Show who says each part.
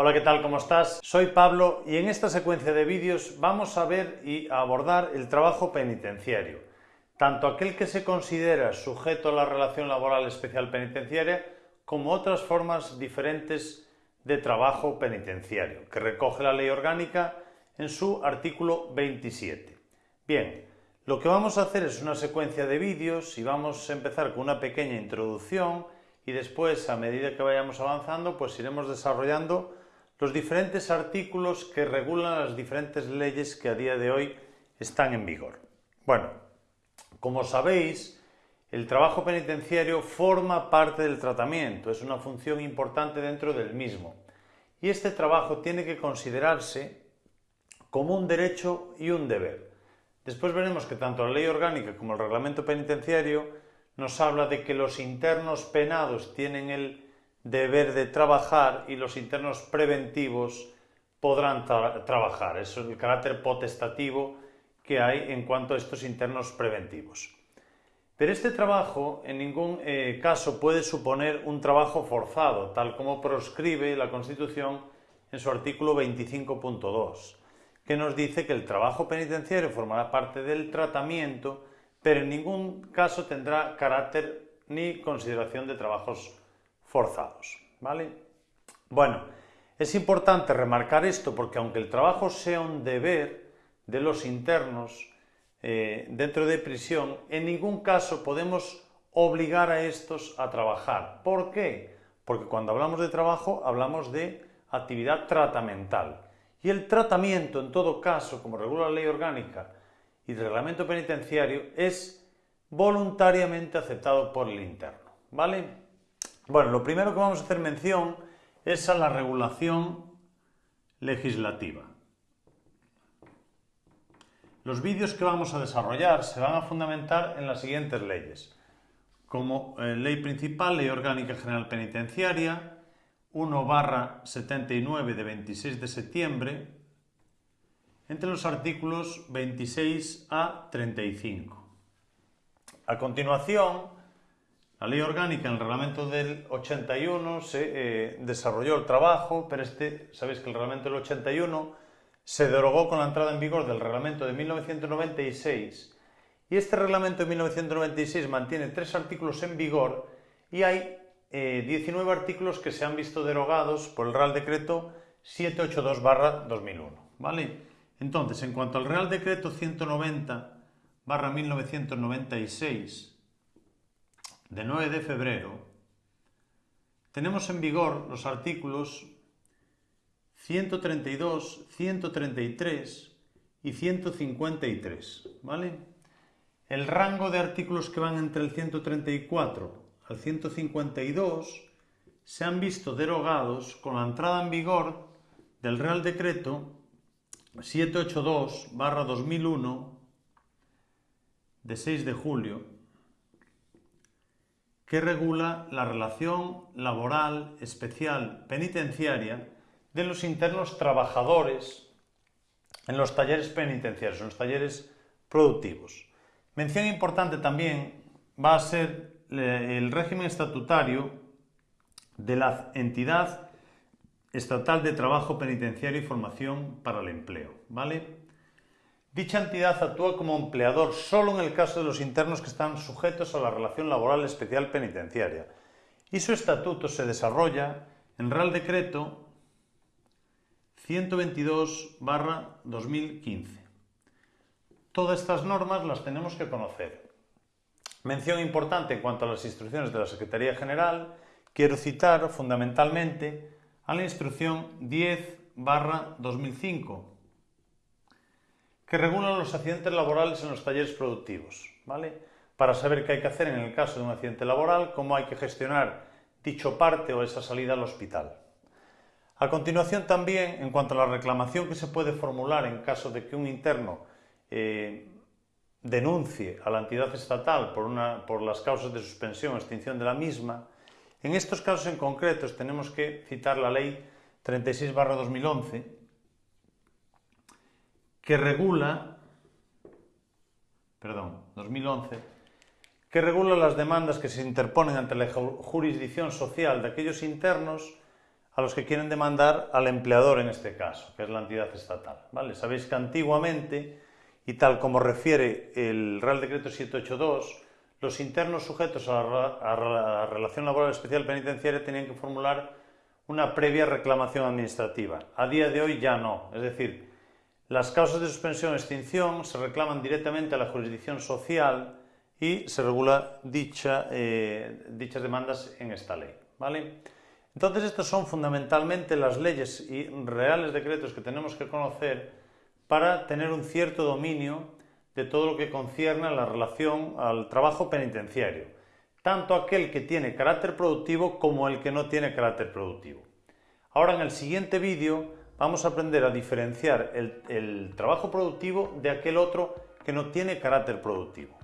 Speaker 1: Hola, ¿qué tal? ¿Cómo estás? Soy Pablo y en esta secuencia de vídeos vamos a ver y abordar el trabajo penitenciario, tanto aquel que se considera sujeto a la relación laboral especial penitenciaria como otras formas diferentes de trabajo penitenciario, que recoge la ley orgánica en su artículo 27. Bien, lo que vamos a hacer es una secuencia de vídeos y vamos a empezar con una pequeña introducción y después, a medida que vayamos avanzando, pues iremos desarrollando los diferentes artículos que regulan las diferentes leyes que a día de hoy están en vigor. Bueno, como sabéis, el trabajo penitenciario forma parte del tratamiento, es una función importante dentro del mismo. Y este trabajo tiene que considerarse como un derecho y un deber. Después veremos que tanto la ley orgánica como el reglamento penitenciario nos habla de que los internos penados tienen el deber de trabajar y los internos preventivos podrán trabajar. Eso es el carácter potestativo que hay en cuanto a estos internos preventivos. Pero este trabajo en ningún eh, caso puede suponer un trabajo forzado, tal como proscribe la Constitución en su artículo 25.2, que nos dice que el trabajo penitenciario formará parte del tratamiento, pero en ningún caso tendrá carácter ni consideración de trabajos forzados. ¿vale? Bueno, es importante remarcar esto porque aunque el trabajo sea un deber de los internos eh, dentro de prisión, en ningún caso podemos obligar a estos a trabajar. ¿Por qué? Porque cuando hablamos de trabajo hablamos de actividad tratamental. Y el tratamiento, en todo caso, como regula la ley orgánica y el reglamento penitenciario, es voluntariamente aceptado por el interno. ¿Vale? Bueno, lo primero que vamos a hacer mención es a la regulación legislativa. Los vídeos que vamos a desarrollar se van a fundamentar en las siguientes leyes, como eh, Ley Principal, Ley Orgánica General Penitenciaria, 1 barra 79 de 26 de septiembre, entre los artículos 26 a 35. A continuación, la ley orgánica en el reglamento del 81 se eh, desarrolló el trabajo, pero este, sabéis que el reglamento del 81 se derogó con la entrada en vigor del reglamento de 1996 y este reglamento de 1996 mantiene tres artículos en vigor y hay 19 eh, artículos que se han visto derogados por el Real Decreto 782-2001. ¿vale? Entonces, en cuanto al Real Decreto 190-1996, de 9 de febrero, tenemos en vigor los artículos 132, 133 y 153, ¿vale? El rango de artículos que van entre el 134 al 152 se han visto derogados con la entrada en vigor del Real Decreto 782-2001 de 6 de julio que regula la relación laboral especial penitenciaria de los internos trabajadores en los talleres penitenciarios, en los talleres productivos. Mención importante también va a ser eh, el régimen estatutario de la entidad estatal de trabajo penitenciario y formación para el empleo, ¿vale? Dicha entidad actúa como empleador solo en el caso de los internos que están sujetos a la relación laboral especial penitenciaria y su estatuto se desarrolla en Real Decreto 122-2015. Todas estas normas las tenemos que conocer. Mención importante en cuanto a las instrucciones de la Secretaría General, quiero citar fundamentalmente a la instrucción 10-2005 que regulan los accidentes laborales en los talleres productivos, ¿vale? Para saber qué hay que hacer en el caso de un accidente laboral, cómo hay que gestionar dicho parte o esa salida al hospital. A continuación también, en cuanto a la reclamación que se puede formular en caso de que un interno eh, denuncie a la entidad estatal por, una, por las causas de suspensión o extinción de la misma, en estos casos en concretos tenemos que citar la Ley 36-2011, que regula, perdón, 2011, que regula las demandas que se interponen ante la jurisdicción social de aquellos internos a los que quieren demandar al empleador en este caso, que es la entidad estatal. ¿vale? Sabéis que antiguamente, y tal como refiere el Real Decreto 782, los internos sujetos a la, relación laboral especial penitenciaria tenían que formular una previa reclamación administrativa. A día de hoy ya no. Es decir, las causas de suspensión o extinción se reclaman directamente a la jurisdicción social y se regula dicha, eh, dichas demandas en esta ley. ¿vale? Entonces, estas son fundamentalmente las leyes y reales decretos que tenemos que conocer para tener un cierto dominio de todo lo que concierne a la relación al trabajo penitenciario, tanto aquel que tiene carácter productivo como el que no tiene carácter productivo. Ahora en el siguiente vídeo vamos a aprender a diferenciar el, trabajo productivo de aquel otro que no tiene carácter productivo.